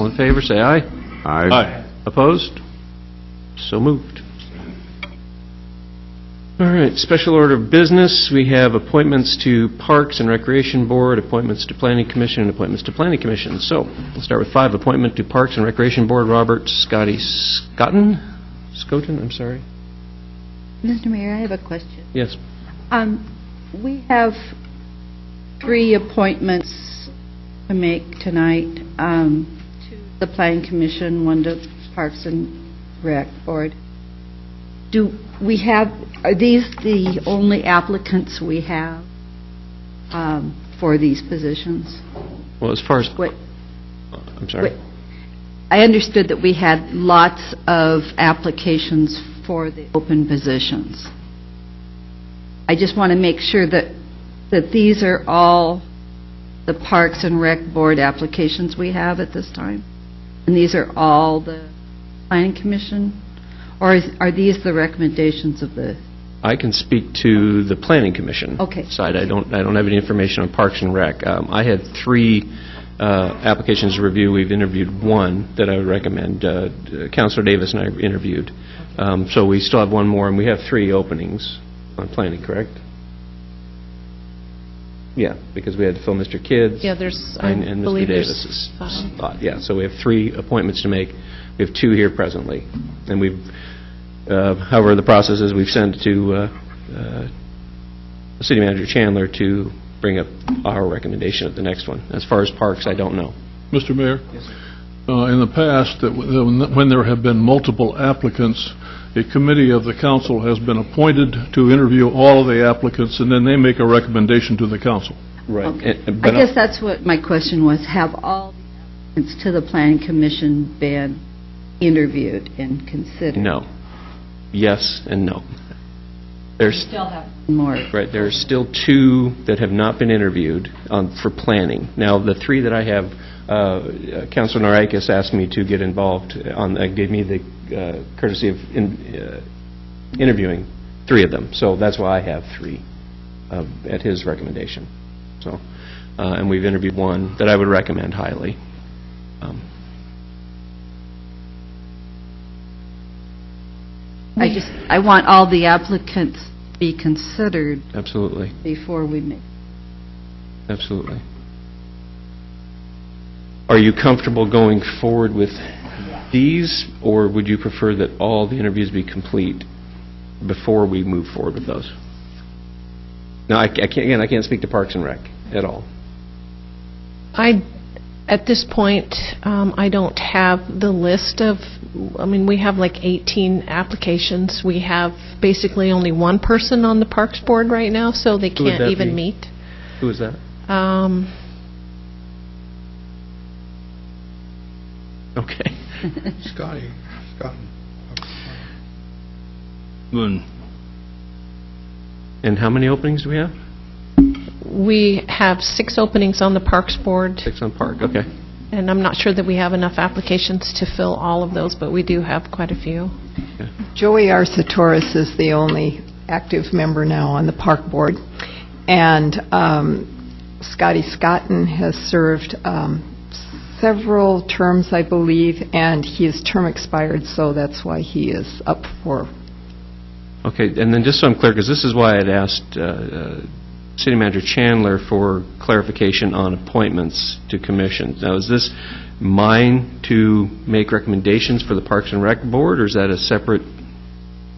All in favor, say aye. Aye. Opposed? So moved. All right, special order of business, we have appointments to Parks and Recreation Board, appointments to Planning Commission, and appointments to Planning Commission. So, we'll start with five, appointment to Parks and Recreation Board, Robert Scotty Scotton? Scoton, I'm sorry. Mr. Mayor, I have a question. Yes. Um, we have three appointments to make tonight, um, to the Planning Commission, one to Parks and Rec Board. Do we have, are these the only applicants we have, um, for these positions? Well, as far as, What, I'm sorry. Wait. I understood that we had lots of applications for the open positions. I just want to make sure that, that these are all the Parks and Rec Board applications we have at this time? And these are all the Planning Commission? Or is, are these the recommendations of the, I can speak to the Planning Commission Okay. side. I don't, I don't have any information on Parks and Rec. Um, I had three uh, applications to review. We've interviewed one that I would recommend. Uh, Counselor Davis and I interviewed. Um, So we still have one more, and we have three openings on planning, correct? Yeah, because we had to fill Mr. Kidd's. Yeah, there's, I And and Mr. believe there's Davis's five. spot, yeah. So we have three appointments to make. We have two here presently. And we've, uh, however, the process is we've sent to uh, uh, City Manager Chandler to bring up our recommendation at the next one. As far as parks, I don't know. Mr. Mayor? Uh, In the past, that w- when there have been multiple applicants, a committee of the council has been appointed to interview all of the applicants, and then they make a recommendation to the council. Right. I guess that's what my question was, have all the applicants to the Planning Commission been interviewed and considered? No. Yes and no. There's, Still have more. Right, there are still two that have not been interviewed on, for planning. Now, the three that I have, uh, Councilor Norikis asked me to get involved on, uh, gave me the uh, courtesy of in- uh, interviewing three of them. So that's why I have three uh, at his recommendation. So, uh, and we've interviewed one that I would recommend highly. Um, I just, I want all the applicants to be considered Absolutely, before we make, absolutely. Are you comfortable going forward with these, or would you prefer that all the interviews be complete before we move forward with those? No, I I can't, again, I can't speak to Parks and Rec at all. I, at this point, um, I don't have the list of, I mean, we have like 18 applications. We have basically only one person on the Parks Board right now, so they Who would can't that even be? meet. Who is that? Um, Okay. Scotty, Scott. And how many openings do we have? We have six openings on the Parks Board, Six on Park, okay. and I'm not sure that we have enough applications to fill all of those, but we do have quite a few. Joey Arcetoris is the only active member now on the park board, and um, Scotty Scotton has served um, several terms, I believe, and his term expired, so that's why he is up for Okay, and then just so I'm clear, because this is why I'd asked uh, uh, City Manager Chandler for clarification on appointments to commissions. Now, is this mine to make recommendations for the Parks and Rec Board, or is that a separate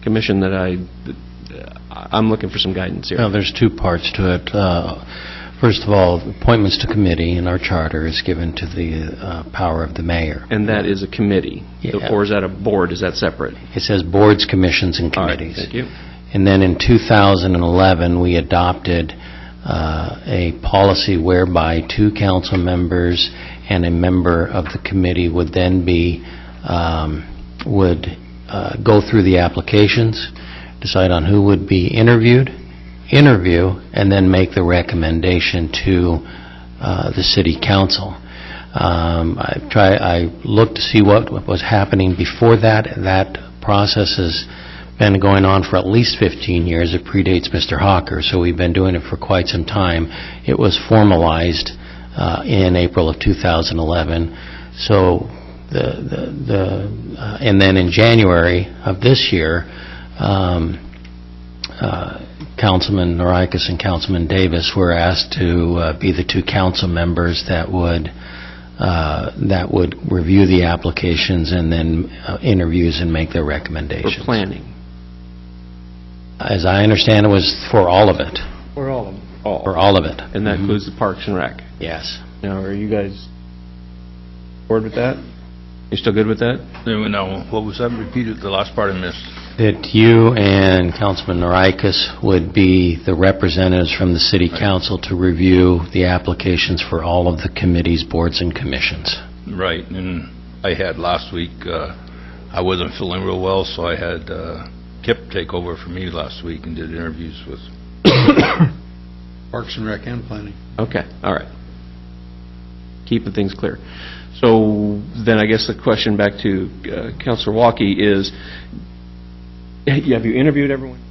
commission that I, that, uh, I'm looking for some guidance here? Well, there's two parts to it. Uh, First of all, appointments to committee in our charter is given to the uh, power of the mayor. And that is a committee? Yeah. Or is that a board? Is that separate? It says boards, commissions, and right, committees. Thank you. And then in 2011, we adopted uh, a policy whereby two council members and a member of the committee would then be, um, would uh, go through the applications, decide on who would be interviewed, interview, and then make the recommendation to uh, the city council. Um, I try, I looked to see what was happening before that. That process has been going on for at least 15 years. It predates Mr. Hawker, so we've been doing it for quite some time. It was formalized uh, in April of 2011. So the, the, the uh, and then in January of this year, um, uh, Councilman Norikis and Councilman Davis were asked to uh, be the two council members that would, uh, that would review the applications and then uh, interviews and make their recommendations. For recommendations. planning? As I understand, it was for all of it, For all of them. for All. all of it. And that includes the Parks and Rec? Yes. Now, are you guys bored with that? You still good with that? No, what was that? Repeated, the last part I missed. That you and Councilman Norikis would be the representatives from the city council to review the applications for all of the committees, boards, and commissions. Right, and I had last week, uh, I wasn't feeling real well, so I had uh, Kip take over for me last week and did interviews with Parks and Rec and Planning. Okay, all right. Keeping things clear. So then I guess the question back to uh, Counselor Walkie is, have you interviewed everyone?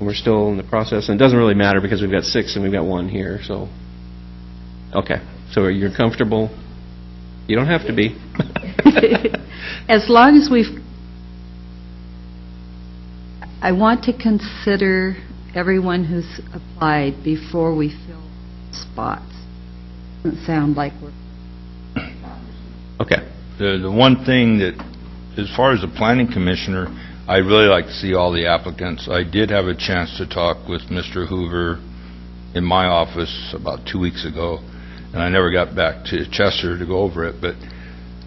We're still in the process, and it doesn't really matter because we've got six and we've got one here, so, okay. So you're comfortable? You don't have to be. As long as we've, I want to consider everyone who's applied before we fill spots. Doesn't sound like we're, Okay, The, the one thing that, as far as the planning commissioner, I'd really like to see all the applicants. I did have a chance to talk with Mr. Hoover in my office about two weeks ago, and I never got back to Chester to go over it, but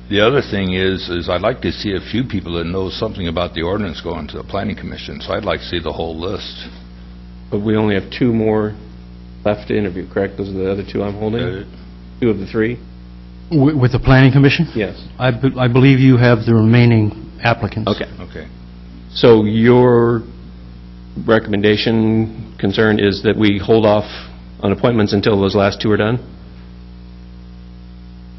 the other thing is, is I'd like to see a few people that know something about the ordinance going to the planning commission, so I'd like to see the whole list. but we only have two more left to interview, correct? Those are the other two I'm holding? Uh, Two of the three? With the Planning Commission? Yes. I be- I believe you have the remaining applicants. Okay. Okay. So your recommendation, concern is that we hold off on appointments until those last two are done?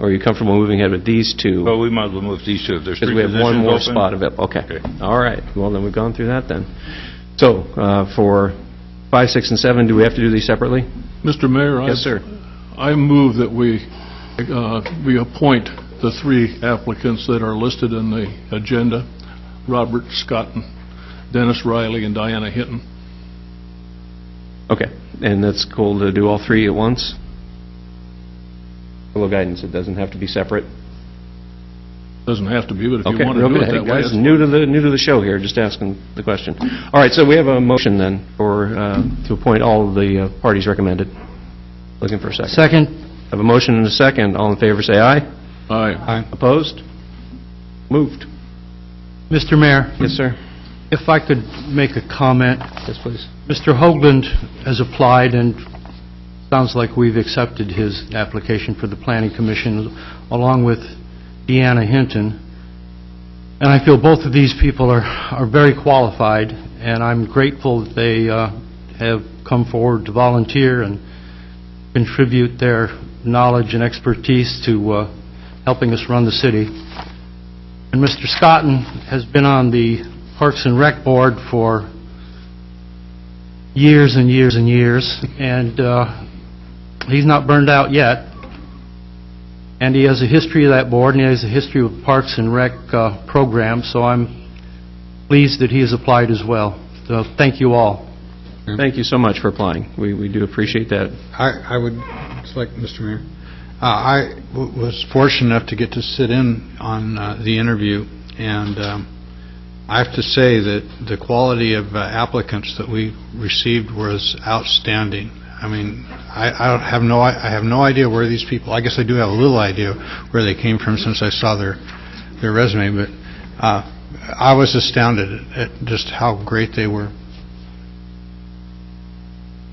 Or are you comfortable moving ahead with these two? Well, we might as well move these two, if there's Because three we have one positions more open. spot available, okay. Okay. All right, well, then we've gone through that then. So, uh, for five, six, and seven, do we have to do these separately? Mr. Mayor? I- Yes, sir. I move that we, uh, we appoint the three applicants that are listed in the agenda, Robert Scotton, Dennis Riley, and Diana Hinton. Okay, and that's cool to do all three at once? A little guidance, it doesn't have to be separate? Doesn't have to be, but if you Okay, want to do it okay, that way. guys, that's new to the, new to the show here, just asking the question. All right, so we have a motion then for, uh, to appoint all of the uh, parties recommended. Looking for a second. Second, Have a motion and a second. All in favor, say aye. aye. Aye. Opposed? Moved. Mr. Mayor, Yes, sir. if I could make a comment. Yes, please. Mr. Hoagland has applied, and sounds like we've accepted his application for the Planning Commission, along with Deanna Hinton. And I feel both of these people are are very qualified, and I'm grateful that they uh, have come forward to volunteer and contribute their knowledge and expertise to uh, helping us run the city. And Mr. Scotton has been on the Parks and Rec Board for years and years and years, and uh, he's not burned out yet. And he has a history of that board, and he has a history of Parks and Rec uh, program, so I'm pleased that he has applied as well. So thank you all. Thank you so much for applying. We, we do appreciate that. I, I would, it's like, Mr. Mayor, I w- was fortunate enough to get to sit in on uh, the interview, and um, I have to say that the quality of uh, applicants that we received was outstanding. I mean, I, I have no, I I have no idea where these people, I guess I do have a little idea where they came from since I saw their, their resume, but uh, I was astounded at just how great they were.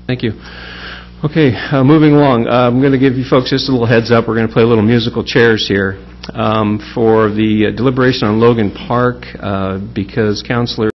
Thank you. Okay, uh, moving along, Uh, I'm going to give you folks just a little heads up. We're going to play a little musical chairs here um, for the deliberation on Logan Park, uh, because Counselor